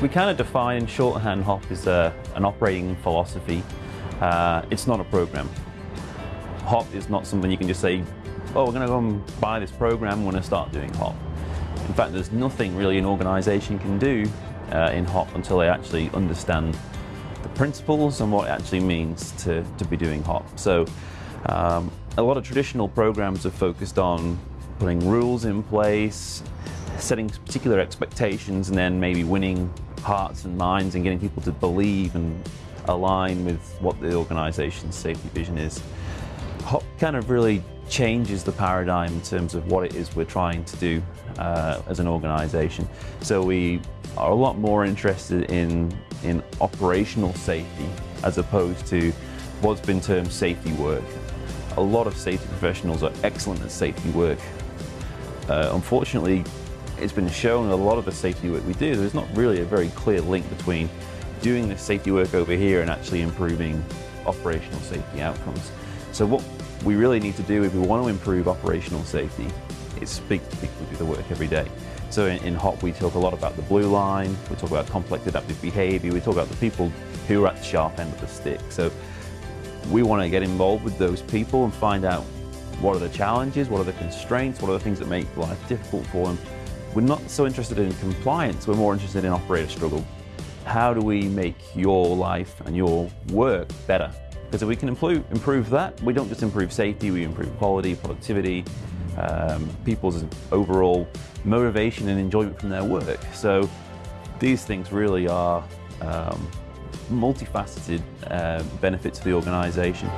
We kind of define shorthand HOP as a, an operating philosophy. Uh, it's not a program. HOP is not something you can just say, oh, we're going to go and buy this program, we're going to start doing HOP. In fact, there's nothing really an organization can do uh, in HOP until they actually understand the principles and what it actually means to, to be doing HOP. So um, a lot of traditional programs are focused on putting rules in place, setting particular expectations and then maybe winning hearts and minds and getting people to believe and align with what the organization's safety vision is. HOP kind of really changes the paradigm in terms of what it is we're trying to do uh, as an organization. So we are a lot more interested in, in operational safety as opposed to what's been termed safety work. A lot of safety professionals are excellent at safety work. Uh, unfortunately, it's been shown in a lot of the safety work we do, there's not really a very clear link between doing this safety work over here and actually improving operational safety outcomes. So what we really need to do if we want to improve operational safety is speak to people who do the work every day. So in, in HOP we talk a lot about the blue line, we talk about complex adaptive behavior, we talk about the people who are at the sharp end of the stick. So we want to get involved with those people and find out what are the challenges, what are the constraints, what are the things that make life difficult for them. We're not so interested in compliance, we're more interested in operator struggle. How do we make your life and your work better? Because if we can improve, improve that, we don't just improve safety, we improve quality, productivity, um, people's overall motivation and enjoyment from their work. So these things really are um, multifaceted uh, benefits to the organisation.